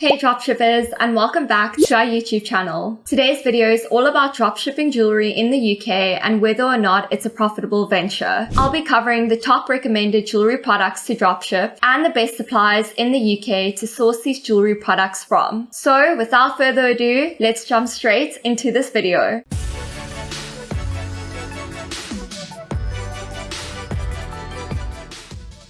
Hey dropshippers and welcome back to our YouTube channel. Today's video is all about dropshipping jewelry in the UK and whether or not it's a profitable venture. I'll be covering the top recommended jewelry products to dropship and the best suppliers in the UK to source these jewelry products from. So without further ado, let's jump straight into this video.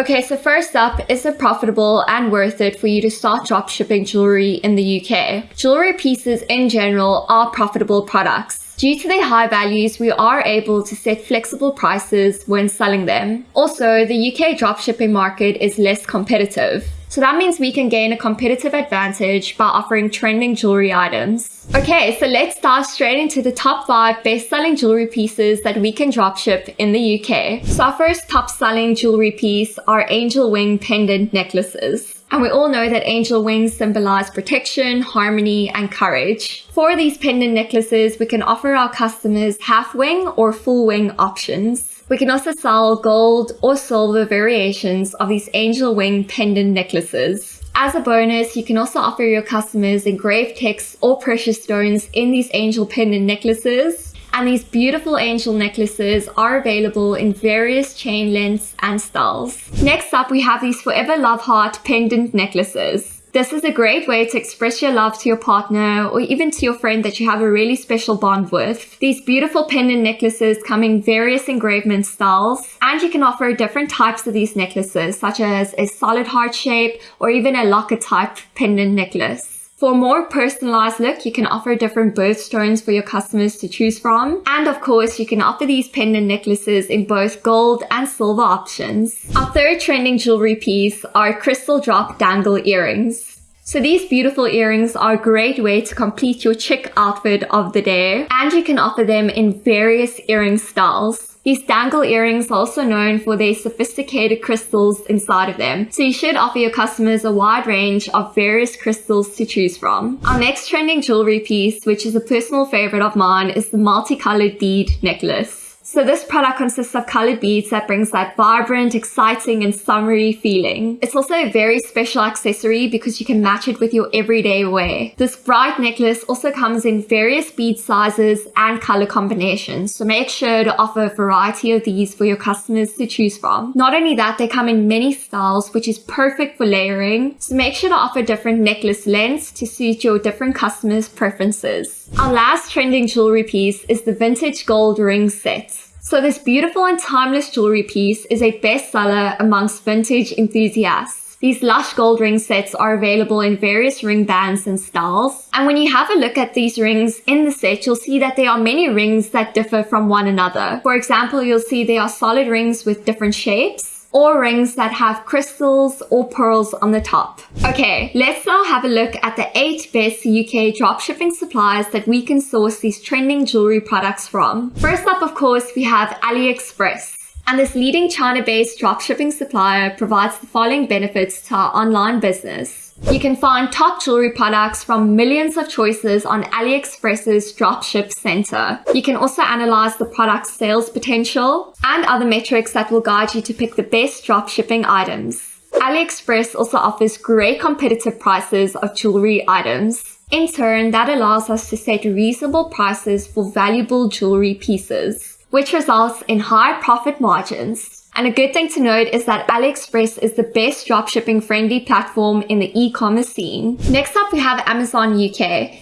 Okay, so first up, is it profitable and worth it for you to start dropshipping jewelry in the UK? Jewelry pieces in general are profitable products. Due to their high values, we are able to set flexible prices when selling them. Also, the UK dropshipping market is less competitive. So that means we can gain a competitive advantage by offering trending jewelry items. Okay, so let's dive straight into the top 5 best-selling jewelry pieces that we can dropship in the UK. So our first top-selling jewelry piece are angel wing pendant necklaces. And we all know that angel wings symbolize protection, harmony, and courage. For these pendant necklaces, we can offer our customers half wing or full wing options. We can also sell gold or silver variations of these angel wing pendant necklaces. As a bonus, you can also offer your customers engraved texts or precious stones in these angel pendant necklaces. And these beautiful angel necklaces are available in various chain lengths and styles. Next up, we have these Forever Love Heart pendant necklaces. This is a great way to express your love to your partner or even to your friend that you have a really special bond with. These beautiful pendant necklaces come in various engravement styles and you can offer different types of these necklaces such as a solid heart shape or even a locket type pendant necklace. For a more personalized look, you can offer different birthstones for your customers to choose from. And of course, you can offer these pendant necklaces in both gold and silver options. Our third trending jewelry piece are crystal drop dangle earrings. So these beautiful earrings are a great way to complete your chic outfit of the day and you can offer them in various earring styles. These dangle earrings are also known for their sophisticated crystals inside of them, so you should offer your customers a wide range of various crystals to choose from. Our next trending jewelry piece, which is a personal favorite of mine, is the multicolored bead necklace. So this product consists of colored beads that brings that vibrant, exciting, and summery feeling. It's also a very special accessory because you can match it with your everyday wear. This bright necklace also comes in various bead sizes and color combinations, so make sure to offer a variety of these for your customers to choose from. Not only that, they come in many styles, which is perfect for layering, so make sure to offer different necklace lengths to suit your different customers' preferences. Our last trending jewelry piece is the vintage gold ring set. So this beautiful and timeless jewelry piece is a bestseller amongst vintage enthusiasts. These lush gold ring sets are available in various ring bands and styles. And when you have a look at these rings in the set, you'll see that there are many rings that differ from one another. For example, you'll see there are solid rings with different shapes or rings that have crystals or pearls on the top. Okay, let's now have a look at the 8 best UK dropshipping suppliers that we can source these trending jewelry products from. First up, of course, we have AliExpress. And this leading China-based dropshipping supplier provides the following benefits to our online business. You can find top jewelry products from millions of choices on AliExpress's dropship center. You can also analyze the product's sales potential and other metrics that will guide you to pick the best dropshipping items. AliExpress also offers great competitive prices of jewelry items. In turn, that allows us to set reasonable prices for valuable jewelry pieces, which results in high profit margins. And a good thing to note is that AliExpress is the best dropshipping friendly platform in the e-commerce scene. Next up, we have Amazon UK,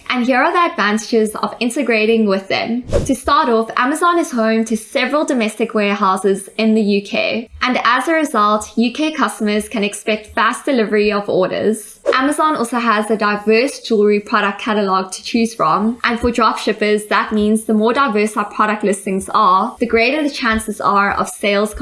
and here are the advantages of integrating with them. To start off, Amazon is home to several domestic warehouses in the UK, and as a result, UK customers can expect fast delivery of orders. Amazon also has a diverse jewelry product catalog to choose from. And for dropshippers, that means the more diverse our product listings are, the greater the chances are of sales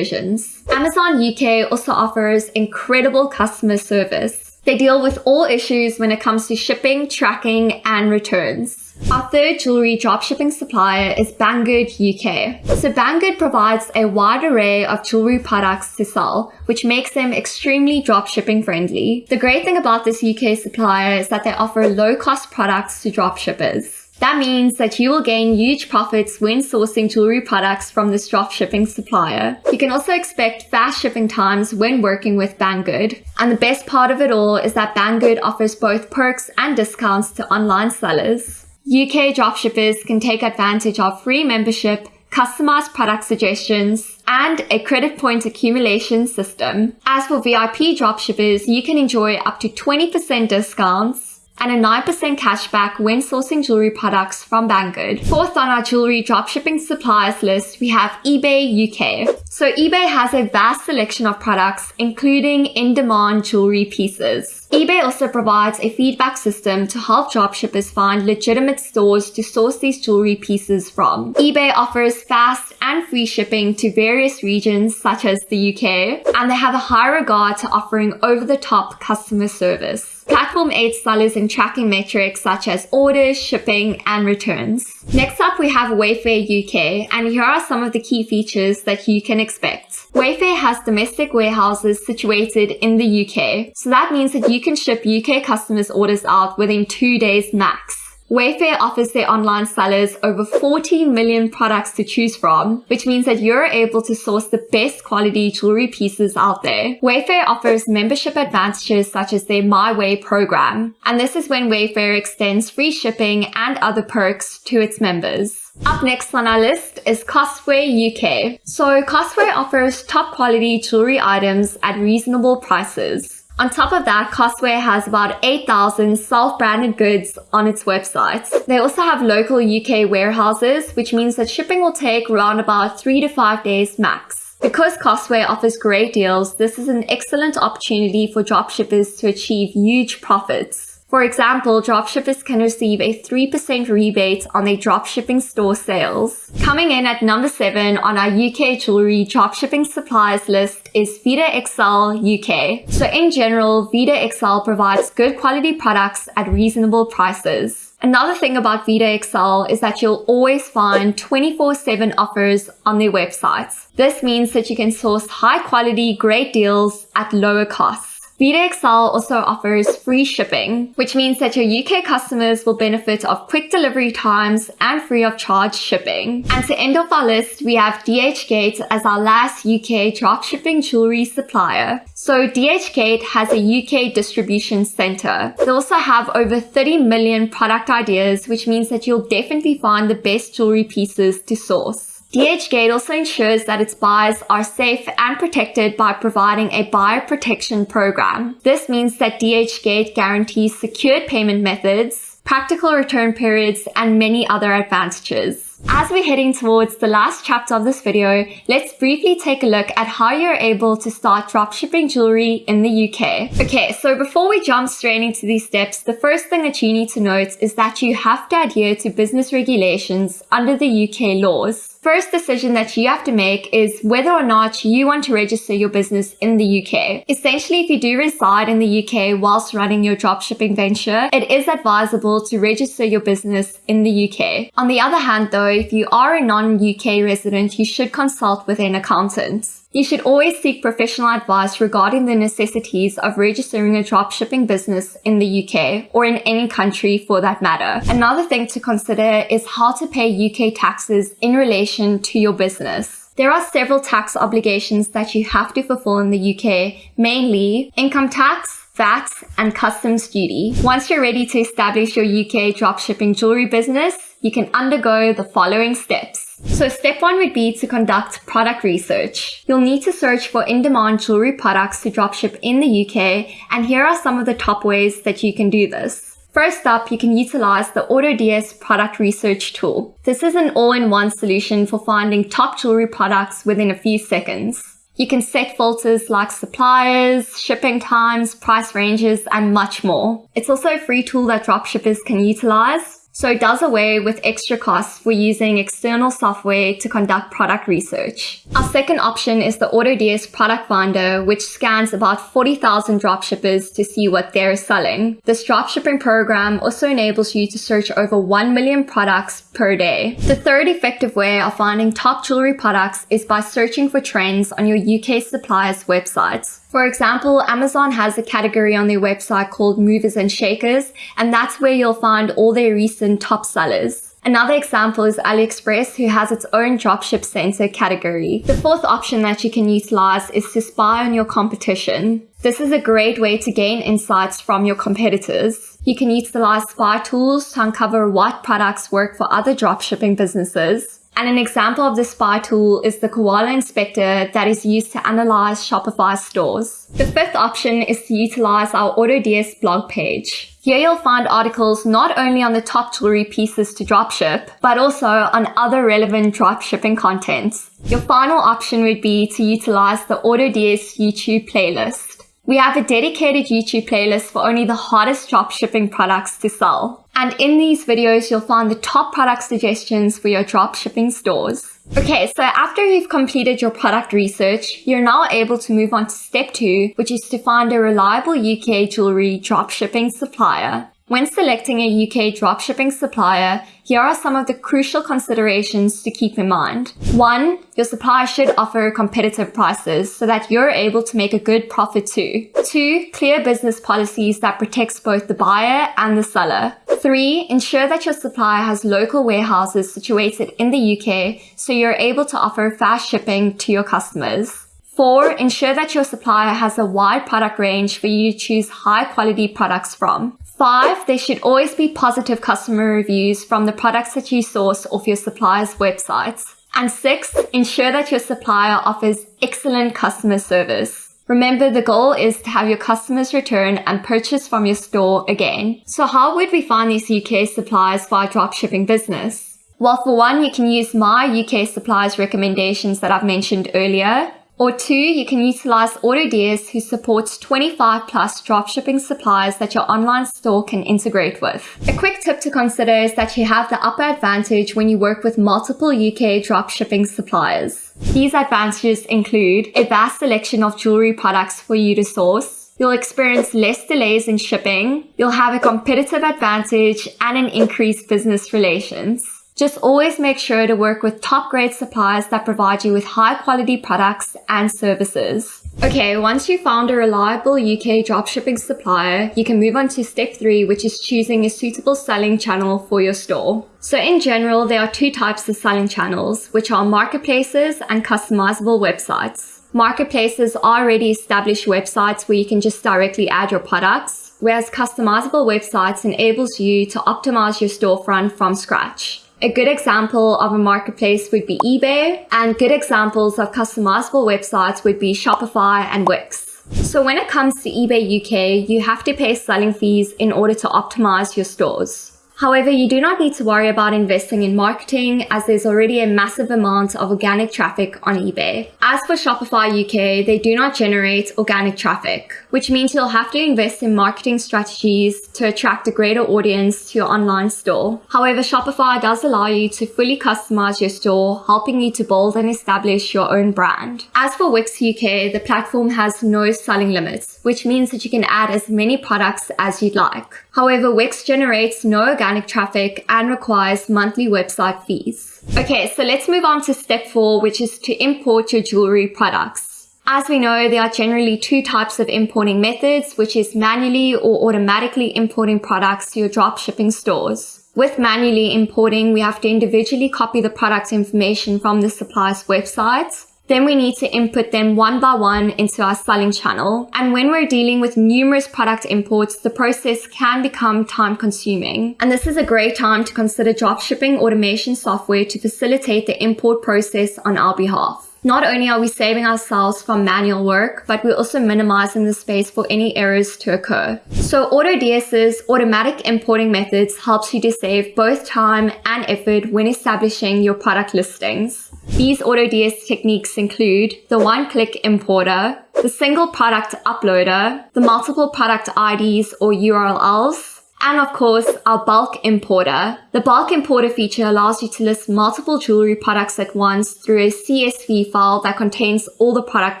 Amazon UK also offers incredible customer service. They deal with all issues when it comes to shipping, tracking, and returns. Our third jewelry dropshipping supplier is Banggood UK. So Banggood provides a wide array of jewelry products to sell, which makes them extremely dropshipping friendly. The great thing about this UK supplier is that they offer low cost products to dropshippers. That means that you will gain huge profits when sourcing jewelry products from this dropshipping supplier. You can also expect fast shipping times when working with Banggood. And the best part of it all is that Banggood offers both perks and discounts to online sellers. UK dropshippers can take advantage of free membership customized product suggestions, and a credit point accumulation system. As for VIP dropshippers, you can enjoy up to 20% discounts and a 9% cashback when sourcing jewelry products from Banggood. Fourth on our jewelry dropshipping suppliers list, we have eBay UK. So eBay has a vast selection of products, including in-demand jewelry pieces. eBay also provides a feedback system to help dropshippers find legitimate stores to source these jewelry pieces from. eBay offers fast and free shipping to various regions such as the UK, and they have a high regard to offering over-the-top customer service. Platform aids sellers in tracking metrics such as orders, shipping, and returns. Next up, we have Wayfair UK, and here are some of the key features that you can expect. Wayfair has domestic warehouses situated in the UK, so that means that you can ship UK customers' orders out within two days max. Wayfair offers their online sellers over 40 million products to choose from, which means that you're able to source the best quality jewelry pieces out there. Wayfair offers membership advantages such as their My Way program, and this is when Wayfair extends free shipping and other perks to its members. Up next on our list is Costway UK. So Costway offers top quality jewelry items at reasonable prices. On top of that, Costway has about 8,000 self-branded goods on its website. They also have local UK warehouses, which means that shipping will take around about 3 to 5 days max. Because Costway offers great deals, this is an excellent opportunity for dropshippers to achieve huge profits. For example, dropshippers can receive a 3% rebate on their dropshipping store sales. Coming in at number 7 on our UK jewelry dropshipping suppliers list is Vita XL UK. So in general, vidaXL provides good quality products at reasonable prices. Another thing about vidaXL is that you'll always find 24-7 offers on their websites. This means that you can source high quality, great deals at lower costs. vidaXL also offers free shipping, which means that your UK customers will benefit of quick delivery times and free of charge shipping. And to end off our list, we have DHgate as our last UK dropshipping jewelry supplier. So DHgate has a UK distribution center. They also have over 30 million product ideas, which means that you'll definitely find the best jewelry pieces to source. DHgate also ensures that its buyers are safe and protected by providing a buyer protection program. This means that DHgate guarantees secured payment methods, practical return periods, and many other advantages. As we're heading towards the last chapter of this video, let's briefly take a look at how you're able to start dropshipping jewelry in the UK. Okay, so before we jump straight into these steps, the first thing that you need to note is that you have to adhere to business regulations under the UK laws first decision that you have to make is whether or not you want to register your business in the UK. Essentially, if you do reside in the UK whilst running your dropshipping venture, it is advisable to register your business in the UK. On the other hand, though, if you are a non-UK resident, you should consult with an accountant. You should always seek professional advice regarding the necessities of registering a dropshipping business in the UK or in any country for that matter. Another thing to consider is how to pay UK taxes in relation to your business. There are several tax obligations that you have to fulfill in the UK, mainly income tax, VAT, and customs duty. Once you're ready to establish your UK dropshipping jewelry business, you can undergo the following steps. So step one would be to conduct product research. You'll need to search for in-demand jewelry products to dropship in the UK, and here are some of the top ways that you can do this. First up, you can utilize the AutoDS product research tool. This is an all-in-one solution for finding top jewelry products within a few seconds. You can set filters like suppliers, shipping times, price ranges, and much more. It's also a free tool that dropshippers can utilize, so it does away with extra costs for using external software to conduct product research. Our second option is the AutoDS product finder, which scans about 40,000 dropshippers to see what they're selling. This dropshipping program also enables you to search over 1 million products per day. The third effective way of finding top jewelry products is by searching for trends on your UK suppliers' websites. For example, Amazon has a category on their website called movers and shakers, and that's where you'll find all their recent top sellers. Another example is AliExpress, who has its own dropship center category. The fourth option that you can utilize is to spy on your competition. This is a great way to gain insights from your competitors. You can utilize spy tools to uncover what products work for other dropshipping businesses. And an example of the spy tool is the Koala Inspector that is used to analyze Shopify stores. The fifth option is to utilize our AutoDS blog page. Here you'll find articles not only on the top jewelry pieces to dropship, but also on other relevant dropshipping contents. Your final option would be to utilize the AutoDS YouTube playlist. We have a dedicated YouTube playlist for only the hottest dropshipping products to sell. And in these videos, you'll find the top product suggestions for your dropshipping stores. Okay, so after you've completed your product research, you're now able to move on to step two, which is to find a reliable UK jewelry dropshipping supplier. When selecting a UK dropshipping supplier, here are some of the crucial considerations to keep in mind. One, your supplier should offer competitive prices so that you're able to make a good profit too. Two, clear business policies that protects both the buyer and the seller. Three, ensure that your supplier has local warehouses situated in the UK so you're able to offer fast shipping to your customers. Four, ensure that your supplier has a wide product range for you to choose high quality products from. Five, there should always be positive customer reviews from the products that you source off your supplier's websites. And six, ensure that your supplier offers excellent customer service. Remember, the goal is to have your customers return and purchase from your store again. So how would we find these UK suppliers for our dropshipping business? Well, for one, you can use my UK suppliers recommendations that I've mentioned earlier. Or two, you can utilize AutoDS who supports 25 plus dropshipping suppliers that your online store can integrate with. A quick tip to consider is that you have the upper advantage when you work with multiple UK dropshipping suppliers. These advantages include a vast selection of jewelry products for you to source, You'll experience less delays in shipping, you'll have a competitive advantage, and an increased business relations. Just always make sure to work with top grade suppliers that provide you with high quality products and services. Okay, once you've found a reliable UK dropshipping supplier, you can move on to step three, which is choosing a suitable selling channel for your store. So in general, there are two types of selling channels, which are marketplaces and customizable websites. Marketplaces are already established websites where you can just directly add your products, whereas customizable websites enables you to optimize your storefront from scratch. A good example of a marketplace would be eBay, and good examples of customizable websites would be Shopify and Wix. So when it comes to eBay UK, you have to pay selling fees in order to optimize your stores. However, you do not need to worry about investing in marketing as there's already a massive amount of organic traffic on eBay. As for Shopify UK, they do not generate organic traffic, which means you'll have to invest in marketing strategies to attract a greater audience to your online store. However, Shopify does allow you to fully customize your store, helping you to build and establish your own brand. As for Wix UK, the platform has no selling limits, which means that you can add as many products as you'd like. However, Wix generates no organic organic traffic and requires monthly website fees. Okay, so let's move on to step four, which is to import your jewelry products. As we know, there are generally two types of importing methods, which is manually or automatically importing products to your dropshipping stores. With manually importing, we have to individually copy the product information from the supplier's website then we need to input them one by one into our selling channel. And when we're dealing with numerous product imports, the process can become time consuming. And this is a great time to consider dropshipping automation software to facilitate the import process on our behalf. Not only are we saving ourselves from manual work, but we're also minimizing the space for any errors to occur. So AutoDS's automatic importing methods helps you to save both time and effort when establishing your product listings. These AutoDS techniques include the one-click importer, the single product uploader, the multiple product IDs or URLs, and of course, our bulk importer. The bulk importer feature allows you to list multiple jewelry products at once through a CSV file that contains all the product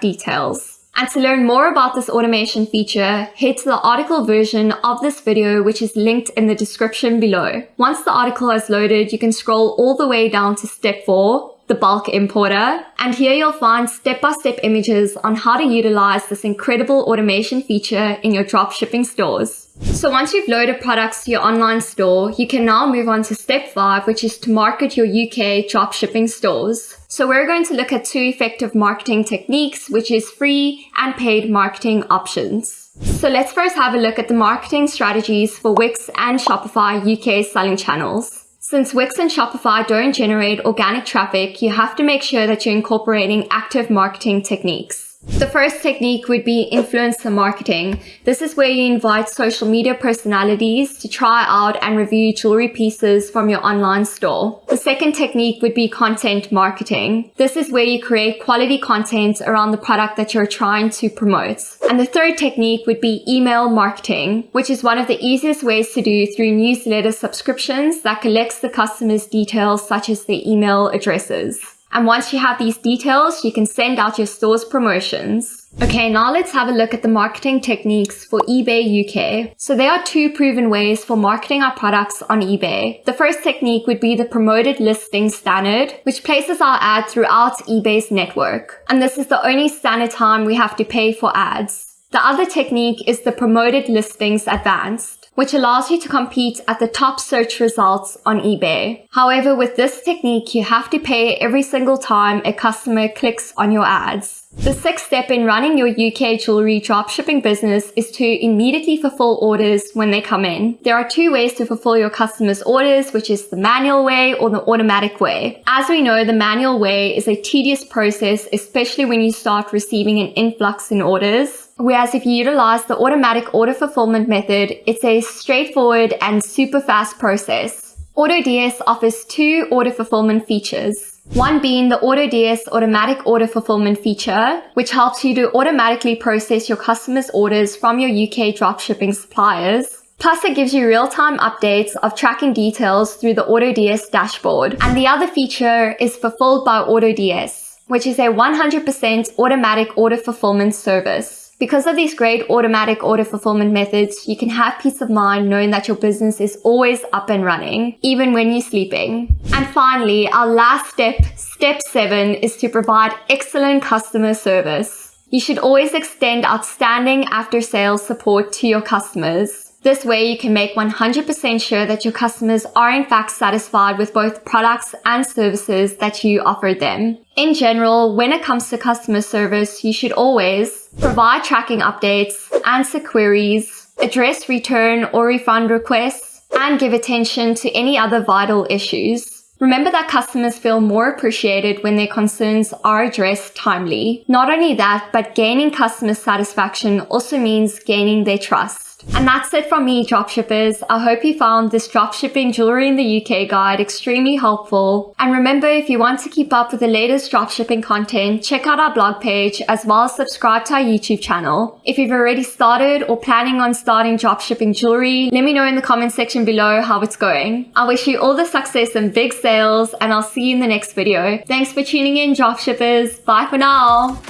details. And to learn more about this automation feature, head to the article version of this video, which is linked in the description below. Once the article has loaded, you can scroll all the way down to step four, the bulk importer. And here you'll find step-by-step images on how to utilize this incredible automation feature in your dropshipping stores. So once you've loaded products to your online store, you can now move on to step five, which is to market your UK dropshipping stores. So we're going to look at two effective marketing techniques, which is free and paid marketing options. So let's first have a look at the marketing strategies for Wix and Shopify UK selling channels. Since Wix and Shopify don't generate organic traffic, you have to make sure that you're incorporating active marketing techniques. The first technique would be influencer marketing. This is where you invite social media personalities to try out and review jewelry pieces from your online store. The second technique would be content marketing. This is where you create quality content around the product that you're trying to promote. And the third technique would be email marketing, which is one of the easiest ways to do through newsletter subscriptions that collects the customer's details such as their email addresses. And once you have these details, you can send out your store's promotions. Okay, now let's have a look at the marketing techniques for eBay UK. So there are two proven ways for marketing our products on eBay. The first technique would be the promoted listing standard, which places our ad throughout eBay's network. And this is the only standard time we have to pay for ads. The other technique is the promoted listings advanced which allows you to compete at the top search results on eBay. However, with this technique, you have to pay every single time a customer clicks on your ads. The sixth step in running your UK jewelry dropshipping business is to immediately fulfill orders when they come in. There are two ways to fulfill your customers' orders, which is the manual way or the automatic way. As we know, the manual way is a tedious process, especially when you start receiving an influx in orders. Whereas if you utilize the automatic order fulfillment method, it's a straightforward and super fast process. AutoDS offers two order fulfillment features. One being the AutoDS automatic order fulfillment feature, which helps you to automatically process your customers' orders from your UK dropshipping suppliers. Plus it gives you real-time updates of tracking details through the AutoDS dashboard. And the other feature is fulfilled by AutoDS, which is a 100% automatic order fulfillment service. Because of these great automatic order fulfillment methods, you can have peace of mind knowing that your business is always up and running, even when you're sleeping. And finally, our last step, step seven, is to provide excellent customer service. You should always extend outstanding after sales support to your customers. This way you can make 100% sure that your customers are in fact satisfied with both products and services that you offer them. In general, when it comes to customer service, you should always provide tracking updates, answer queries, address return or refund requests, and give attention to any other vital issues. Remember that customers feel more appreciated when their concerns are addressed timely. Not only that, but gaining customer satisfaction also means gaining their trust. And that's it from me, dropshippers. I hope you found this dropshipping jewelry in the UK guide extremely helpful. And remember, if you want to keep up with the latest dropshipping content, check out our blog page as well as subscribe to our YouTube channel. If you've already started or planning on starting dropshipping jewelry, let me know in the comment section below how it's going. I wish you all the success and big sales and I'll see you in the next video. Thanks for tuning in, dropshippers. Bye for now.